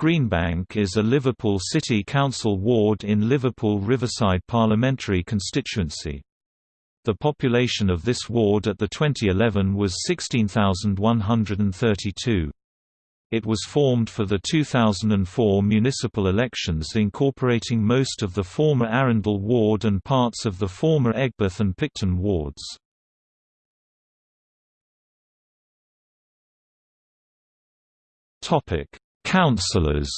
Greenbank is a Liverpool City Council ward in Liverpool Riverside parliamentary constituency. The population of this ward at the 2011 was 16,132. It was formed for the 2004 municipal elections incorporating most of the former Arundel ward and parts of the former Aigburth and Picton wards. Councillors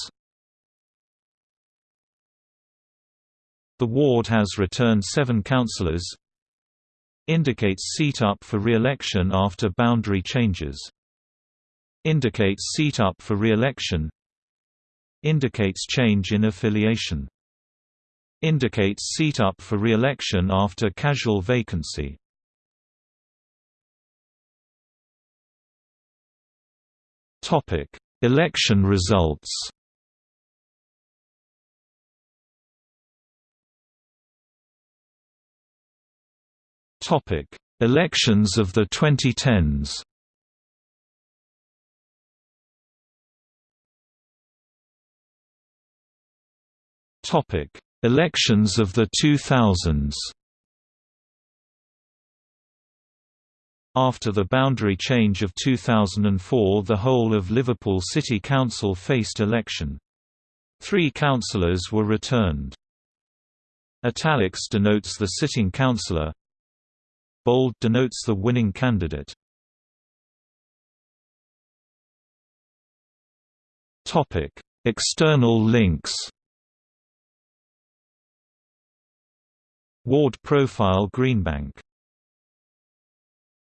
The ward has returned seven councillors Indicates seat up for re-election after boundary changes. Indicates seat up for re-election. Indicates change in affiliation. Indicates seat up for re-election after casual vacancy. Topic: Election results. Topic: Elections of the 2010s. Topic: Elections of the 2000s. After the boundary change of 2004 the whole of Liverpool City Council faced election. Three councillors were returned. Italics denotes the sitting councillor, Bold denotes the winning candidate. Topic: External links. Ward profile Greenbank